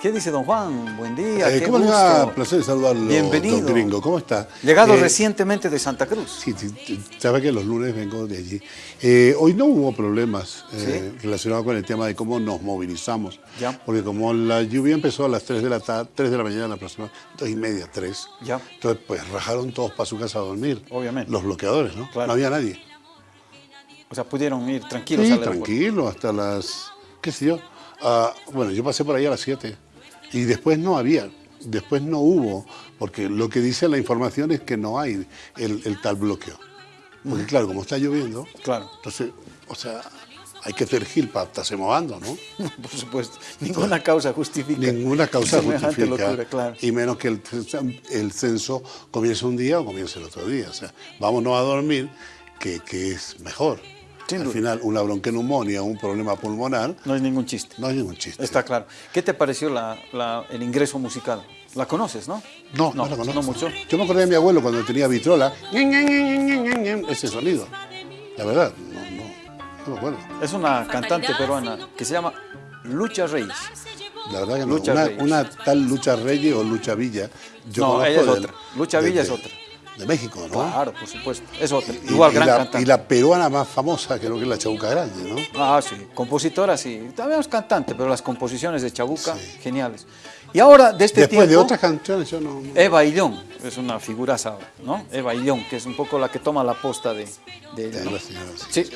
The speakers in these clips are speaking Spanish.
¿Qué dice don Juan? Buen día, Eh, qué ¿Cómo le gusto. va? Placer saludarlo, Bienvenido. don Gringo. ¿Cómo está? Llegado Eh, recientemente de Santa Cruz. Sí, sí, sabe que los lunes vengo de allí. Eh, hoy no hubo problemas eh, relacionados con el tema de cómo nos movilizamos. Ya. Porque como la lluvia empezó a las 3 de la tarde, 3 de la mañana aproximadamente, 2 y media, 3. Ya. Entonces, pues rajaron todos para su casa a dormir. Obviamente. Los bloqueadores, ¿no? Claro. No había nadie. O sea, pudieron ir tranquilos Sí, tranquilo, hasta las, qué sé yo. Ah, bueno, yo pasé por ahí a las 7 y después no había, después no hubo, porque lo que dice la información es que no hay el, el tal bloqueo. Porque claro, como está lloviendo, Claro, entonces, o sea, hay que hacer para estarse movando, ¿no? por supuesto. Ninguna causa justifica. Ninguna causa justifica. locura, claro. Y menos que el, el censo comience un día o comience el otro día. O sea, vámonos a dormir, que, que es mejor. Sin Al duda. final, una bronqueneumonía, un problema pulmonar, No es ningún chiste. no es ningún chiste. Está claro. ¿Qué te pareció la- la- el ingreso musical? La conoces, ¿no? No, no, la conozco. No mucho. Yo me acordé de mi abuelo cuando tenía vitrola, ese sonido. La verdad, no, no, no me acuerdo. Es una cantante peruana que se llama Lucha Reyes. La verdad que no. Lucha una, Reyes. una tal Lucha Reyes o Lucha Villa. Yo No, ella es otra. Lucha Villa es otra. De México, ¿no? Claro, por supuesto. Es otra. Y- Igual, y gran la, cantante. Y la peruana más famosa creo que es la Chabuca Grande, ¿no? Ah, sí. Compositora, sí. También es cantante, pero las composiciones de Chabuca, Sí. geniales. Y ahora, de este Después de otras canciones yo no... no- Eva Illón, es una figuraza, ¿no? Eva Illón, que es un poco la que toma la posta de, de de ¿no? la señora, sí. Sí,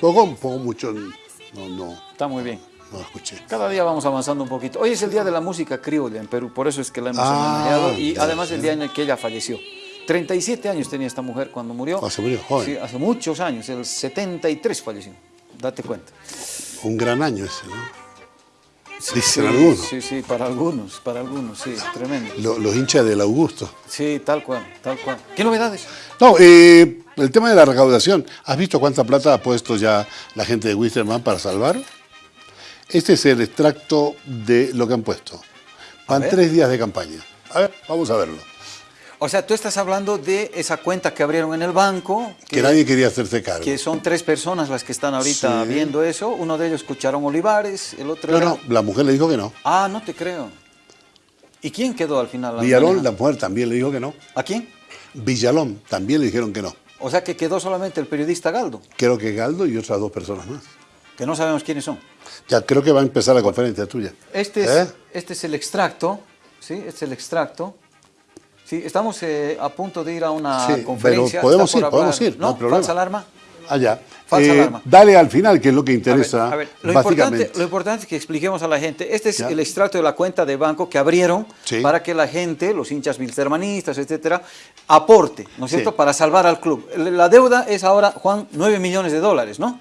Poco, un poco mucho, no, no, está muy bien. no escuché. Cada día vamos avanzando un poquito. Hoy es el día de la música criolla en Perú, por eso es que la hemos Ah, homenajeado y además el día en el que ella falleció. 37 años tenía esta mujer cuando murió. Ah, se murió joven. Sí, hace muchos años, el 73 falleció. Date cuenta. Un gran año ese, ¿no? Dicen Sí, algunos. Sí, sí, para algunos, para algunos, sí, tremendo. Lo- los hinchas del Augusto. Sí, tal cual, tal cual. ¿Qué novedades? No, eh, el tema de la recaudación. ¿Has visto cuánta plata ha puesto ya la gente de Wisterman para salvar? Este es el extracto de lo que han puesto. Van tres días de campaña. A ver, vamos a verlo. O sea, tú estás hablando de esa cuenta que abrieron en el banco, Que nadie quería hacerse cargo. que son tres personas las que están ahorita Sí. viendo eso. Uno de ellos escucharon Olivares, el otro No, era- no, la mujer le dijo que no. Ah, no te creo. ¿Y quién quedó al final? Villalón, la mujer también le dijo que no. ¿A quién? Villalón también le dijeron que no. O sea, que quedó solamente el periodista Galdo, Creo que Galdo y otras dos personas más. que no sabemos quiénes son. Ya creo que va a empezar la conferencia tuya. Este es, ¿Eh? este es el extracto, ¿sí? Este es el extracto. Sí, estamos eh, a punto de ir a una Sí, conferencia. pero podemos ir, podemos ir, no problema. ¿Falsa alarma? Allá. Falsa Eh, alarma. dale al final, que es lo que A ver, interesa. a ver, lo, importante, lo importante es que expliquemos a la gente, este es Ya. el extracto de la cuenta de banco que abrieron Sí. para que la gente, los hinchas bilstermanistas, etcétera, aporte, ¿no es cierto?, Sí. para salvar al club. La deuda es ahora, Juan, 9 millones de dólares, ¿no?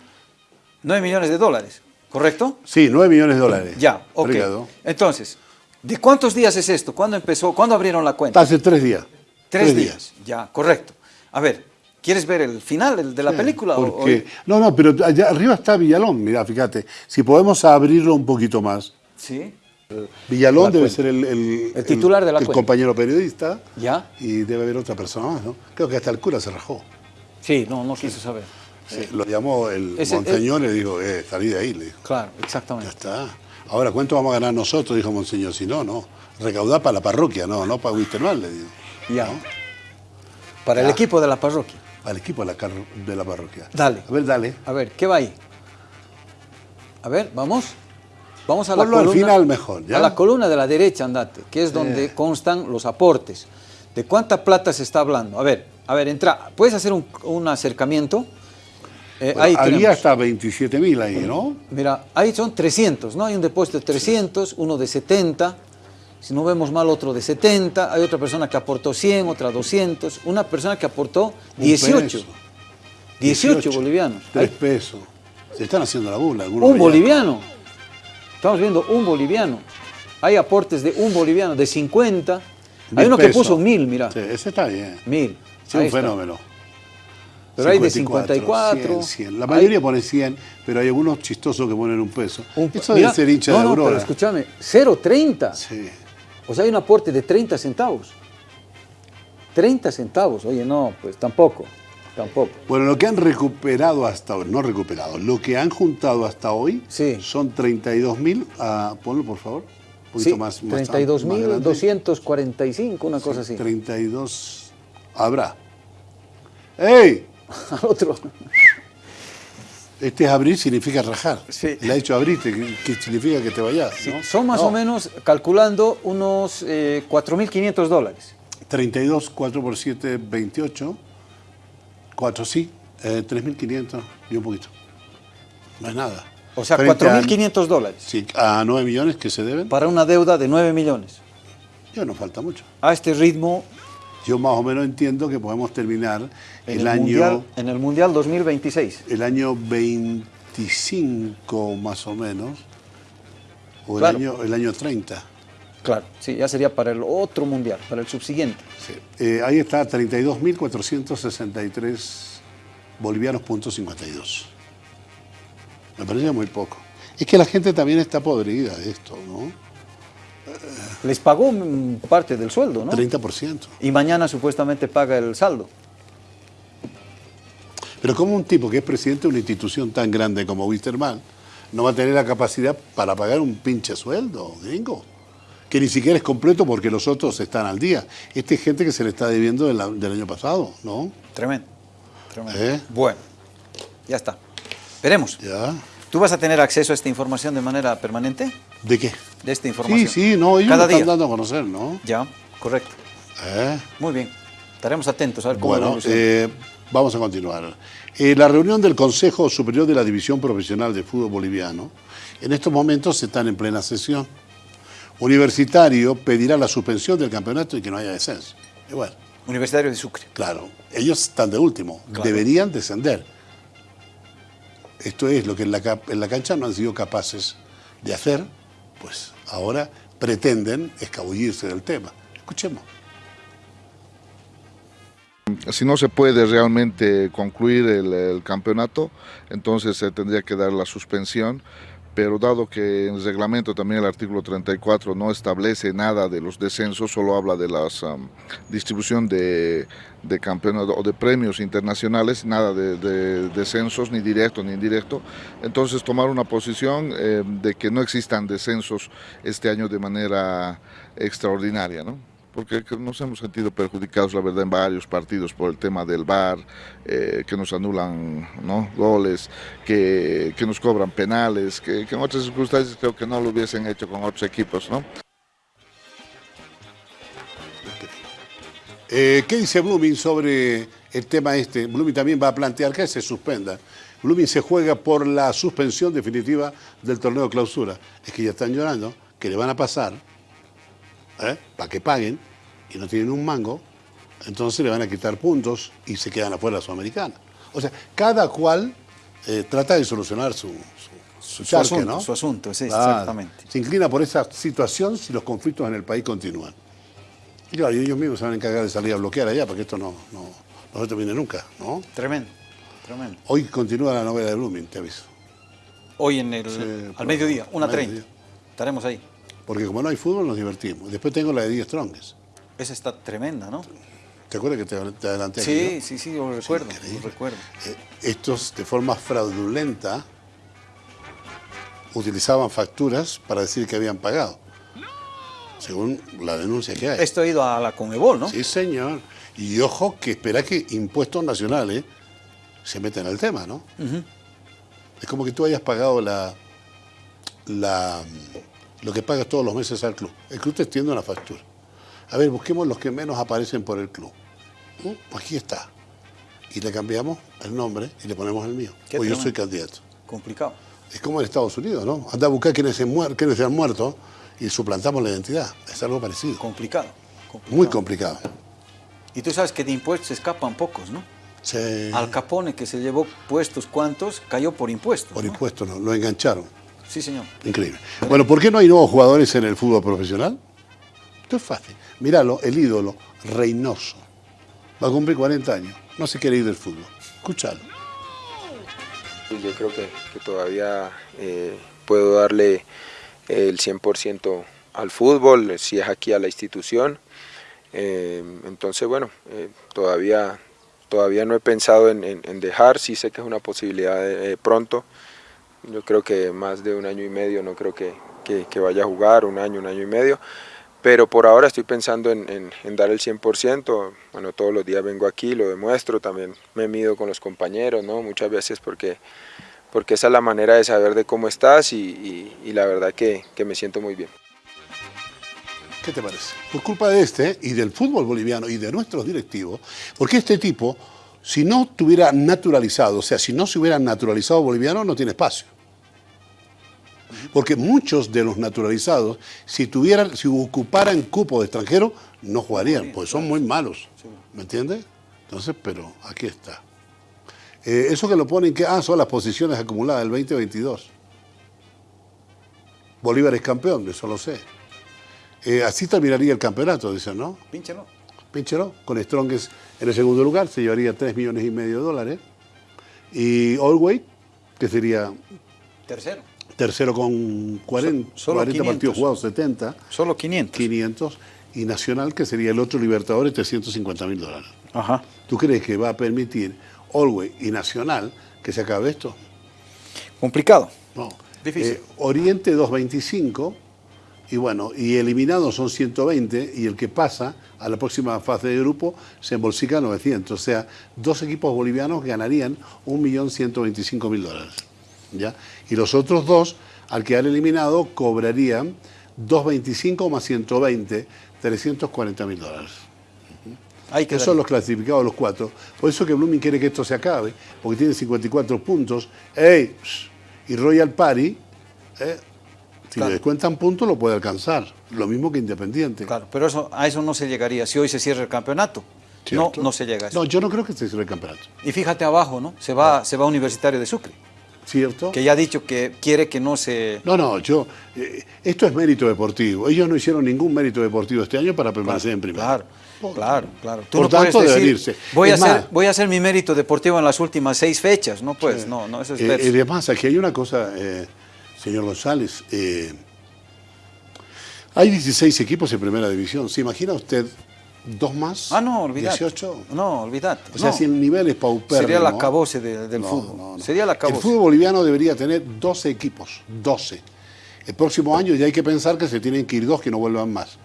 9 millones de dólares, ¿correcto? Sí, 9 millones de dólares. Ya, ok. Obrigado. Entonces, ¿de cuántos días es esto? ¿Cuándo empezó? ¿Cuándo abrieron la cuenta? Hace tres días. Tres, días. Ya, correcto. A ver, ¿quieres ver el final de la Sí, película? o- no, no, pero allá arriba está Villalón, mira, fíjate. Si podemos abrirlo un poquito más. Sí, Villalón La debe cuenta. ser el, el- El titular de la el cuenta. compañero periodista. ya. Y debe haber otra persona más, ¿no? Creo que hasta el cura se rajó. Sí, no, no quiso saber. Eh, lo llamó el Ese- monseñor y le dijo, eh, salí de ahí, le dijo. Claro, Ya exactamente. está. Ahora, ¿cuánto vamos a ganar nosotros? Dijo monseñor. Si no, no. Recaudar para la parroquia, no, no para Wisterman, le digo. Ya. Para el Ya. equipo de la parroquia. Al equipo de la, de la parroquia. Dale. A ver, dale. A ver, ¿qué va ahí? A ver, vamos. Vamos a la Ponlo al columna. final mejor, ¿ya? A la columna de la derecha, andate, que es donde constan los aportes. ¿De cuánta plata se está hablando? A ver, a ver, entra. ¿Puedes hacer un, un acercamiento? Eh, Bueno, ahí había tenemos. hasta 27 mil ahí, ¿no? Mira, ahí son 300, ¿no? Hay un depósito de 300, uno de 70, si no vemos mal otro de 70, hay otra persona que aportó 100, otra 200, una persona que aportó Un 18, peso. 18, bolivianos. Tres Hay pesos. Se están haciendo la algunos un allá. boliviano, estamos viendo un boliviano, hay aportes de un boliviano, de 50, hay uno que pesos. puso mil, mira, Sí, ese está bien. mil. Sí, Ahí un está. Pero hay de 54. 100, 100. La hay- mayoría pone 100, pero hay algunos chistosos que ponen un peso. un- Eso debe ser hincha no, de no, Aurora. pero escúchame, 0.30. Sí. O sea, hay un aporte de 30 centavos. 30 centavos, oye, no, pues tampoco, tampoco. Bueno, lo que han recuperado hasta hoy, no recuperado, lo que han juntado hasta hoy Sí. son 32 mil, ah, ponlo por favor, poquito Sí, más, más 32.245, una cosa así. 32 habrá. ¡Ey! Al otro. Este es abrir significa rajar. Sí. Le ha dicho abrirte, que, significa que te vayas. ¿no? Son más No, o menos, calculando, unos eh, 4.500 dólares. 32, 4 por 7, 28. 4 sí, eh, 3.500 y un poquito. No es nada. O sea, Frente a- 4.500 dólares Sí, a 9 millones que se deben, para una deuda de 9 millones. ya no falta mucho. A este ritmo, Yo más o menos entiendo que podemos terminar en el, el, año mundial, en el Mundial 2026. el año 25 más o menos, o Claro. el, año, el año 30. Claro, sí, ya sería para el otro Mundial, para el subsiguiente. Sí. Eh, ahí está, 32.463 bolivianos punto 52. Me parece muy poco. Es que la gente también está podrida de esto, ¿no? Les pagó parte del sueldo, ¿no? 30%. Y mañana supuestamente paga el saldo. Pero como un tipo que es presidente de una institución tan grande como Wisterman no va a tener la capacidad para pagar un pinche sueldo, gringo? Que ni siquiera es completo porque los otros están al día. Esta es gente que se le está debiendo del año pasado, ¿no? Tremendo. Tremendo. ¿Eh? Bueno, ya está. Veremos. ¿Ya? ¿Tú vas a tener acceso a esta información de manera permanente? ¿De qué? De esta información. Sí, sí, no, ellos Cada lo están día. dando a conocer, ¿no? Ya, correcto. ¿Eh? Muy bien. Estaremos atentos a ver cómo Bueno, eh, vamos a continuar. Eh, la reunión del Consejo Superior de la División Profesional de Fútbol Boliviano, en estos momentos están en plena sesión. Universitario pedirá la suspensión del campeonato y que no haya descenso. Bueno, Universitario de Sucre. claro, ellos están de último, Claro. deberían descender. Esto es lo que en la, en la cancha no han sido capaces de hacer, pues ahora pretenden escabullirse del tema. Escuchemos. Si no se puede realmente concluir el, el campeonato, entonces se tendría que dar la suspensión, pero dado que en el reglamento también el artículo 34 no establece nada de los descensos, solo habla de la distribución de, de campeonatos o de premios internacionales, nada de, de descensos ni directo ni indirecto, entonces tomar una posición eh, de que no existan descensos este año de manera extraordinaria, ¿no? Porque que nos hemos sentido perjudicados, la verdad, en varios partidos por el tema del VAR, eh, que nos anulan ¿no? goles, que, que nos cobran penales, que, que en otras circunstancias creo que no lo hubiesen hecho con otros equipos. ¿no? Eh, ¿Qué dice Blooming sobre el tema este? Blooming también va a plantear que se suspenda. Blooming se juega por la suspensión definitiva del torneo de clausura. Es que ya están llorando, que le van a pasar, ¿eh? para que paguen, y no tienen un mango, entonces le van a quitar puntos y se quedan afuera la Sudamericana. O sea, cada cual eh, trata de solucionar su, su, su charque, asunto, ¿no? su asunto, sí, Claro. exactamente. Se inclina por esa situación si los conflictos en el país continúan. Y claro, ellos mismos se van a encargar de salir a bloquear allá, porque esto no, no, no se termine nunca, ¿no? Tremendo, tremendo. Hoy continúa la novela de Blooming, te aviso. Hoy en el, Sí, al mediodía, 1.30. mediodía. Estaremos ahí. Porque como no hay fútbol, nos divertimos. Después tengo la de 10 Strongest. Esa está tremenda, ¿no? ¿Te acuerdas que te, te adelanté aquí, Sí, no? sí, sí, lo recuerdo, lo recuerdo. Eh, estos, de forma fraudulenta, utilizaban facturas para decir que habían pagado. Según la denuncia que hay. Esto ha ido a la Conmebol, ¿no? Sí, señor. Y ojo que espera que impuestos nacionales se metan al tema, ¿no? Es como que tú hayas pagado la, la, lo que pagas todos los meses al club. El club te extiende una factura. A ver, busquemos los que menos aparecen por el club. ¿Mm? Aquí está. Y le cambiamos el nombre y le ponemos el mío. Qué O yo tremendo. soy candidato. Complicado. Es como en Estados Unidos, ¿no? Anda a buscar quiénes se, muer quiénes se han muerto y suplantamos la identidad. Es algo parecido. Complicado. complicado. Muy complicado. Y tú sabes que de impuestos se escapan pocos, ¿no? Sí. Al Capone, que se llevó puestos cuantos, cayó por impuestos. Por ¿no? impuestos, ¿no? Lo engancharon. Sí, señor. Increíble. Bueno, ¿por qué no hay nuevos jugadores en el fútbol profesional? Esto es fácil. Míralo, el ídolo, Reynoso. Va a cumplir 40 años. No se quiere ir del fútbol. Escúchalo. Yo creo que, que todavía eh, puedo darle el 100% al fútbol, si es aquí a la institución. Eh, entonces, bueno, eh, todavía, todavía no he pensado en, en- en dejar, sí sé que es una posibilidad eh, pronto. Yo creo que más de un año y medio no creo que, que, vaya a jugar, un año, un año y medio, pero por ahora estoy pensando en, en, dar el 100%, bueno, todos los días vengo aquí, lo demuestro, también me mido con los compañeros, ¿no? Muchas veces porque, porque esa es la manera de saber de cómo estás y la verdad que, que me siento muy bien. ¿Qué te parece? Por culpa de este y del fútbol boliviano y de nuestros directivos, porque este tipo, si no tuviera naturalizado, o sea, si no se hubiera naturalizado boliviano, no tiene espacio. Porque muchos de los naturalizados, si tuvieran, si ocuparan cupo de extranjero, no jugarían, porque son muy malos. ¿Me entiendes? Entonces, pero aquí está. Eh, eso que lo ponen, que ah, son las posiciones acumuladas del 2022. Bolívar es campeón, eso lo sé. Eh, así terminaría el campeonato, dicen, ¿no? Pínchelo. Pínchelo, con Strongest en el segundo lugar, se llevaría 3 millones y medio de dólares. Y Allway, que sería... Tercero. Tercero con 40, So- solo 40 partidos 500. jugados, 70. Solo 500. 500. Y Nacional, que sería el otro Libertadores, 350 mil dólares. Ajá. ¿Tú crees que va a permitir Allway y Nacional que se acabe esto? Complicado. No. Difícil. Eh, Oriente 225 y bueno, y eliminados son 120 y el que pasa a la próxima fase de grupo se embolsica 900. O sea, dos equipos bolivianos ganarían 1.125.000 dólares. ¿Ya? Y los otros dos, al quedar eliminado, cobrarían 225 más 120, 340.000 dólares. Hay que Esos son los clasificados los cuatro. Por eso que Blooming quiere que esto se acabe, porque tiene 54 puntos. ¡Ey! Y Royal Party, ¿eh? si Claro. le descuentan puntos, lo puede alcanzar. Lo mismo que Independiente. Claro, pero eso, a eso no se llegaría si hoy se cierra el campeonato. No, ¿Cierto? no se llega a eso. No, yo no creo que se cierre el campeonato. Y fíjate abajo, ¿no? Se va, se va a Universitario de Sucre, ¿Cierto? que ya ha dicho que quiere que no se... No, no, yo. eh, esto es mérito deportivo. Ellos no hicieron ningún mérito deportivo este año para permanecer en primera. Claro, claro, claro. Tú Por no puedes tanto, deben decir, irse. Voy a, hacer, más- voy a hacer mi mérito deportivo en las últimas seis fechas. No, pues, no, no, eso es Eh, y además, aquí hay una cosa, eh, señor González. eh, hay 16 equipos en primera división. ¿Se imagina usted dos más? Ah, no, olvídate. 18. No, olvídate. O sea, no. si el nivel es paupérrimo. Sería la acabose de- del No, fútbol. no. Sería la El acabose. fútbol boliviano debería tener 12 equipos. 12. El próximo año ya hay que pensar que se tienen que ir dos que no vuelvan más.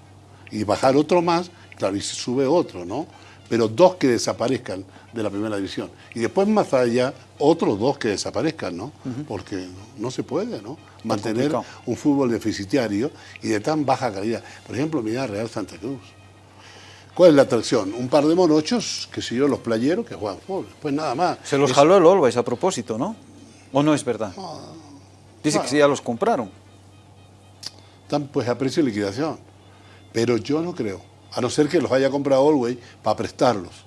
Y bajar otro más, claro, y se sube otro, ¿no? Pero dos que desaparezcan de la primera división. Y después más allá, otros dos que desaparezcan, ¿no? Porque no se puede, ¿no? Mantener un fútbol deficitario y de tan baja calidad. Por ejemplo, mira Real Santa Cruz. ¿Cuál es la atracción? Un par de monochos, que yo, los playeros que juegan fútbol. Pues nada más. Se los Es- jaló el Always a propósito, ¿no? ¿O no es verdad? Dice que sí, ya los compraron. Están pues a precio de liquidación. Pero yo no creo. A no ser que los haya comprado Allway para prestarlos.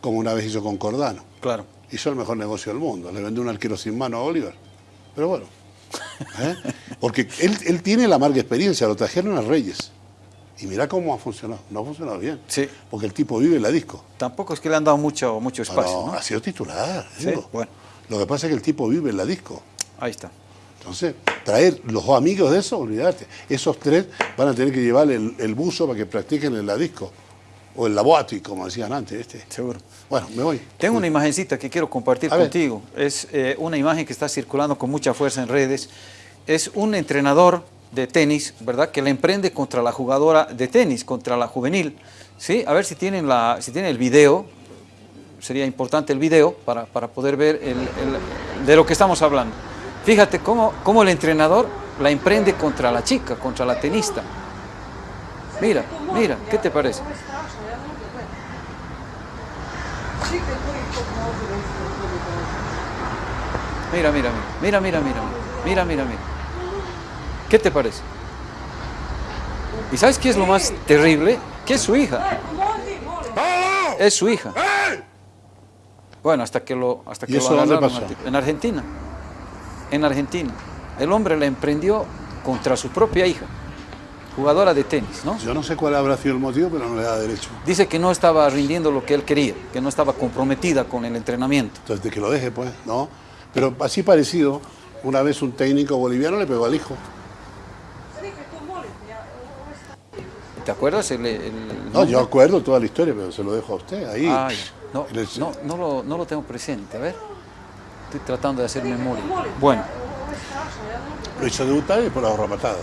Como una vez hizo con Cordano. Claro. Hizo el mejor negocio del mundo. Le vendió un arquero sin mano a Oliver. Pero bueno. ¿eh? Porque él, él tiene la amarga experiencia. Lo trajeron a Reyes. Y mira cómo ha funcionado. No ha funcionado bien. Sí. Porque el tipo vive en la disco. Tampoco es que le han dado mucho, mucho espacio, No, ¿no? Ha sido titular. Sí, bueno. Lo que pasa es que el tipo vive en la disco. Ahí está. Entonces, traer los amigos de eso, olvidarte. Esos tres van a tener que llevar el, el buzo para que practiquen en la disco. O el laboati, como decían antes. Este. Seguro. Bueno, me voy. Tengo una imagencita que quiero compartir A ver. contigo. Es eh, una imagen que está circulando con mucha fuerza en redes. Es un entrenador de tenis, ¿verdad? Que le emprende contra la jugadora de tenis, contra la juvenil. ¿Sí? A ver si tienen, la, si el video. Sería importante el video para, para poder ver el- de lo que estamos hablando. Fíjate cómo, cómo el entrenador la emprende contra la chica, contra la tenista. Mira, mira, ¿qué te parece? Mira, mira, mira, mira, mira, mira, mira, mira, mira. ¿Qué te parece? ¿Y sabes qué es lo más terrible? Que es su hija. Es su hija. Bueno, hasta que lo, hasta ¿Y que eso lo dónde pasó? En Argentina. En Argentina. El hombre la emprendió contra su propia hija, jugadora de tenis, ¿no? Yo no sé cuál habrá sido el motivo, pero no le da derecho. Dice que no estaba rindiendo lo que él quería, que no estaba comprometida con el entrenamiento. Entonces, de que lo deje, pues, ¿no? Pero así parecido, una vez un técnico boliviano le pegó al hijo. ¿Te acuerdas? El, el No, yo acuerdo toda la historia, pero se lo dejo a usted ahí. Ay, no, el- no, no, lo, no lo tengo presente. A ver, estoy tratando de hacer memoria. Bueno, Lo hizo debutar y después la matada.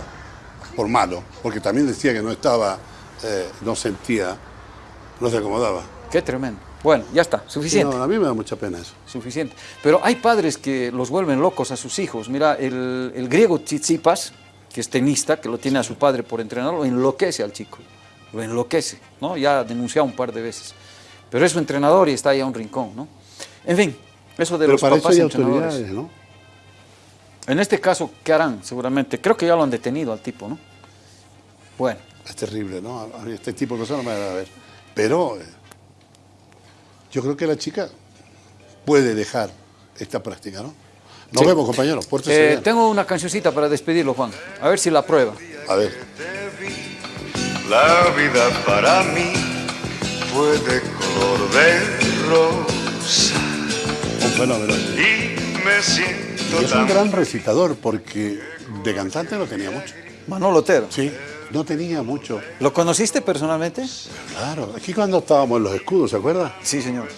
Por malo, porque también decía que no estaba, eh, no sentía, no se acomodaba. Qué tremendo. Bueno, ya está, suficiente. No, a mí me da mucha pena eso. Suficiente. Pero hay padres que los vuelven locos a sus hijos. Mira, el, el griego Tsitsipas, que es tenista, que lo tiene a su padre por entrenador, lo enloquece al chico. Lo enloquece, ¿no? Ya ha denunciado un par de veces. Pero es su entrenador y está ahí a un rincón, ¿no? En fin, eso de Pero los para eso papás hay entrenadores. autoridades, ¿no? En este caso, ¿qué harán? Seguramente. Creo que ya lo han detenido al tipo, ¿no? Bueno, Es terrible, ¿no? A este tipo de cosas no me agrada ver. Pero eh, yo creo que la chica puede dejar esta práctica, ¿no? Nos Sí. vemos, compañeros. Pórtese eh, bien. tengo una cancioncita para despedirlo, Juan. A ver si la prueba. A ver. La vida para mí fue de color de rosa Un fenómeno. y me siento Y es un gran recitador porque de cantante no tenía mucho. Manolo Otero. Sí, no tenía mucho. ¿Lo conociste personalmente? Claro, aquí cuando estábamos en los escudos, ¿se acuerda? Sí, señor.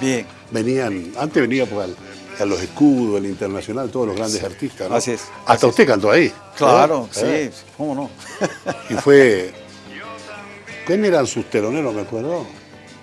Bien. Venían, antes venía pues, al- a los escudos, el internacional, todos los grandes artistas. ¿no? Así es, Hasta así es. usted cantó ahí. Claro, ¿eh? sí, cómo no. Y fue. ¿Quién eran sus teloneros? Me acuerdo.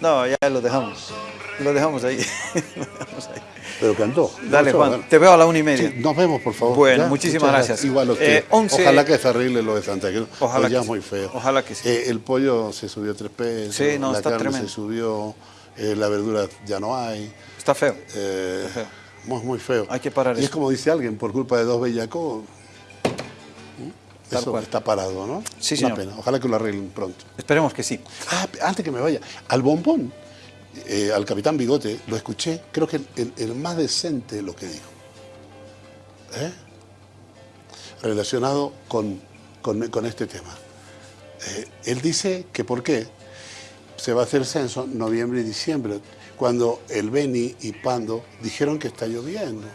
no, ya lo dejamos. Lo dejamos ahí. Lo dejamos ahí. Pero cantó. Dale, Juan, bueno. te veo a la una y media. Sí, nos vemos, por favor. Bueno, ¿ya? muchísimas gracias. Igual a usted. Eh, 11 Ojalá que se arregle lo de Santa Cruz. Ojalá ya que es muy feo. Ojalá que sí. Eh, el pollo se subió tres pesos. Sí, no, la está carne tremendo. se subió. eh, la verdura ya no hay. Está feo. Eh, Está feo. Muy, muy feo. Hay que parar y es como dice alguien, por culpa de dos bellacos, eso cual. está parado, ¿no? Sí, Una señor. pena. Ojalá que lo arreglen pronto. Esperemos que sí. Ah, antes que me vaya, al bombón, eh, al capitán Bigote, lo escuché, creo que el, el- el más decente de lo que dijo. ¿Eh? Relacionado con, con- con este tema. Eh, él dice que por qué se va a hacer censo noviembre y diciembre, cuando el Beni y Pando dijeron que está lloviendo.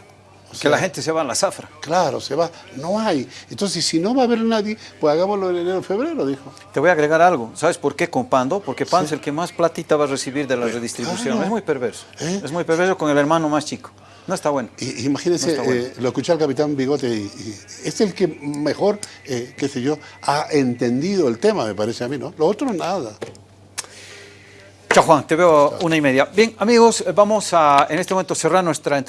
O Que la gente se va a la zafra. Claro, se va, no hay. Entonces, si no va a haber nadie, pues hagámoslo en enero febrero, dijo. Te voy a agregar algo. ¿Sabes por qué con Pando? Porque Pando es el que más platita va a recibir de la redistribución. claro. Es muy perverso. ¿Eh? Es muy perverso con el hermano más chico. No está bueno. Y- Imagínense, No está bueno. eh, lo escuché al capitán Bigote y, y es el que mejor, eh, qué sé yo, ha entendido el tema, me parece a mí, ¿no? Lo otro nada. Chao Juan, te veo una y media. Bien, amigos, vamos a en este momento cerrar nuestra